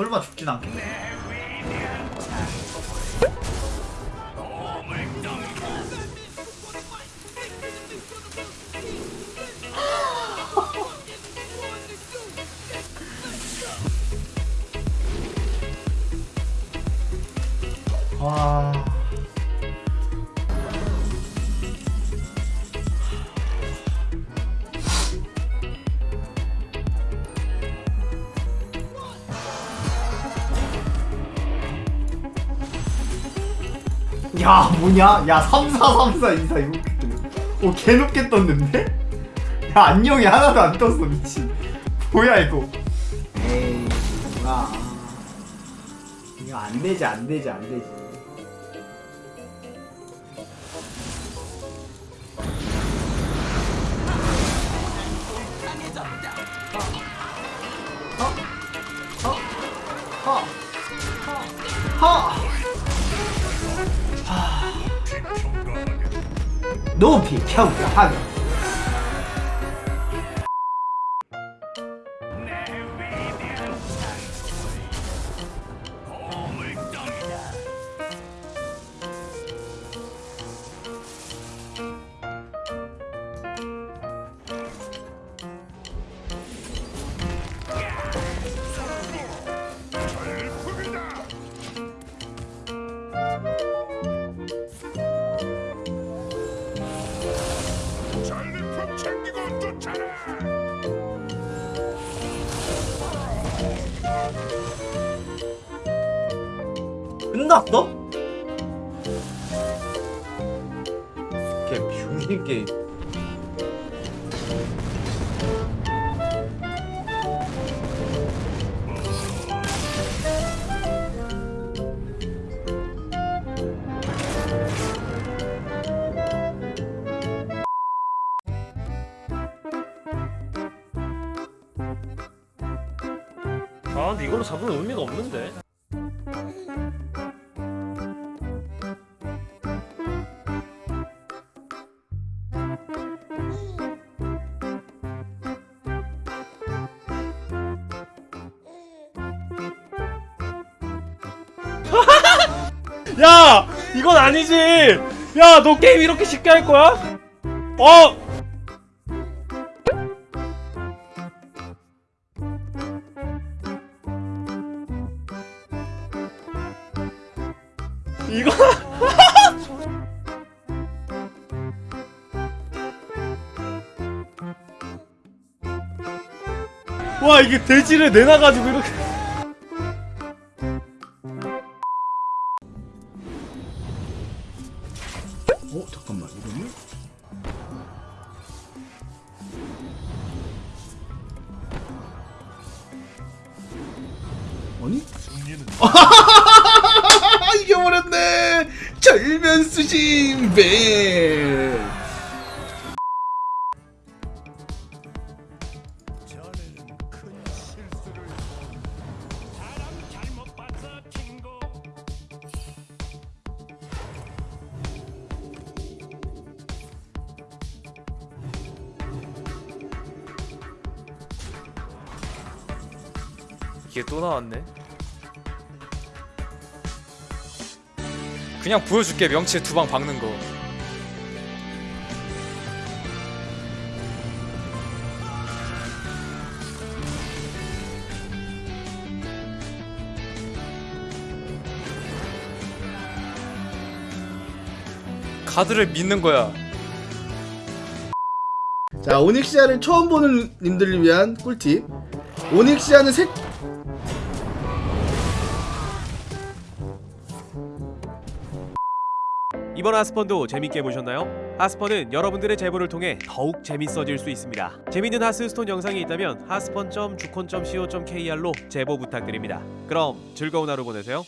설마 죽진 않겠네. 와. 야 뭐냐? 야 3434 24 이거 오 개높게 떴는데? 야 안녕이 하나도 안 떴어 미친 뭐야 이거 에이 뭐야 이거 안 되지 안 되지 안 되지 어? 허! 허! 높 이 평가하며 전 끝났어? 걔 병신 게임 아 근데 이걸로 잡으면 의미가 없는데 야! 이건 아니지! 야, 너 게임 이렇게 쉽게 할 거야? 어! 이거 와 이게 돼지를 내놔가지고 이렇게 어 잠깐만 이거는? 아니? 아 이겨버렸네 절면수심 배 이게 또 나왔네. 그냥 보여줄게 명치에 두 방 박는 거. 카드를 믿는 거야. 자 오닉시아를 처음 보는 님들을 위한 꿀팁 오닉시아는 색 이번 하스펀도 재밌게 보셨나요? 하스펀은 여러분들의 제보를 통해 더욱 재밌어질 수 있습니다. 재밌는 하스스톤 영상이 있다면 하스펀.주콘.co.kr로 제보 부탁드립니다. 그럼 즐거운 하루 보내세요.